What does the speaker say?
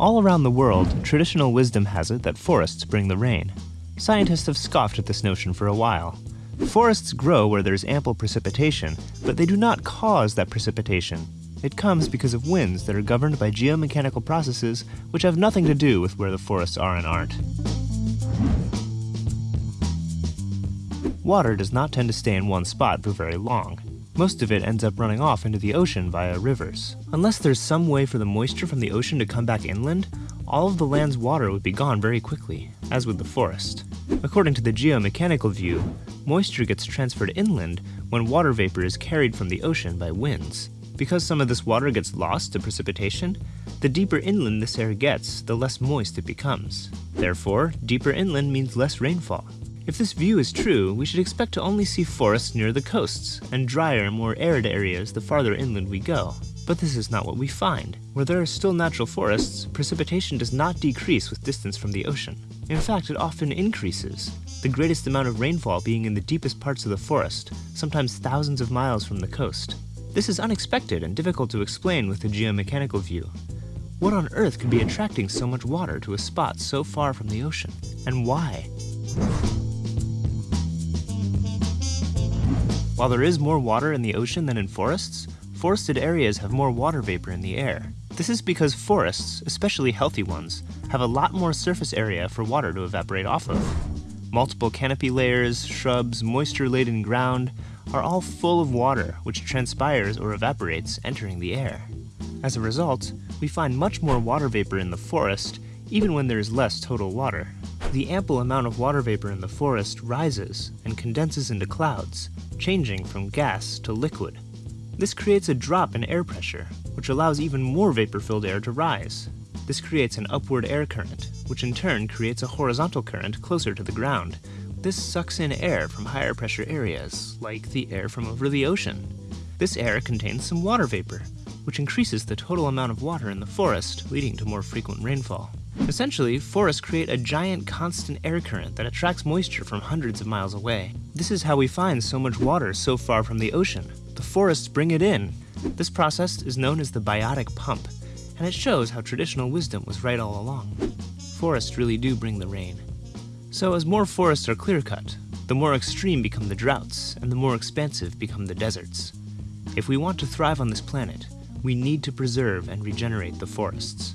All around the world, traditional wisdom has it that forests bring the rain. Scientists have scoffed at this notion for a while. Forests grow where there's ample precipitation, but they do not cause that precipitation. It comes because of winds that are governed by geomechanical processes which have nothing to do with where the forests are and aren't. Water does not tend to stay in one spot for very long. Most of it ends up running off into the ocean via rivers. Unless there's some way for the moisture from the ocean to come back inland, all of the land's water would be gone very quickly, as would the forest. According to the geomechanical view, moisture gets transferred inland when water vapor is carried from the ocean by winds. Because some of this water gets lost to precipitation, the deeper inland this air gets, the less moist it becomes. Therefore, deeper inland means less rainfall. If this view is true, we should expect to only see forests near the coasts, and drier, more arid areas the farther inland we go. But this is not what we find. Where there are still natural forests, precipitation does not decrease with distance from the ocean. In fact, it often increases, the greatest amount of rainfall being in the deepest parts of the forest, sometimes thousands of miles from the coast. This is unexpected and difficult to explain with the geomechanical view. What on earth could be attracting so much water to a spot so far from the ocean, and why? While there is more water in the ocean than in forests, forested areas have more water vapor in the air. This is because forests, especially healthy ones, have a lot more surface area for water to evaporate off of. Multiple canopy layers, shrubs, moisture-laden ground are all full of water which transpires or evaporates entering the air. As a result, we find much more water vapor in the forest even when there is less total water. The ample amount of water vapor in the forest rises and condenses into clouds, changing from gas to liquid. This creates a drop in air pressure, which allows even more vapor-filled air to rise. This creates an upward air current, which in turn creates a horizontal current closer to the ground. This sucks in air from higher pressure areas, like the air from over the ocean. This air contains some water vapor, which increases the total amount of water in the forest, leading to more frequent rainfall. Essentially, forests create a giant constant air current that attracts moisture from hundreds of miles away. This is how we find so much water so far from the ocean. The forests bring it in. This process is known as the biotic pump, and it shows how traditional wisdom was right all along. Forests really do bring the rain. So as more forests are clear-cut, the more extreme become the droughts, and the more expansive become the deserts. If we want to thrive on this planet, we need to preserve and regenerate the forests.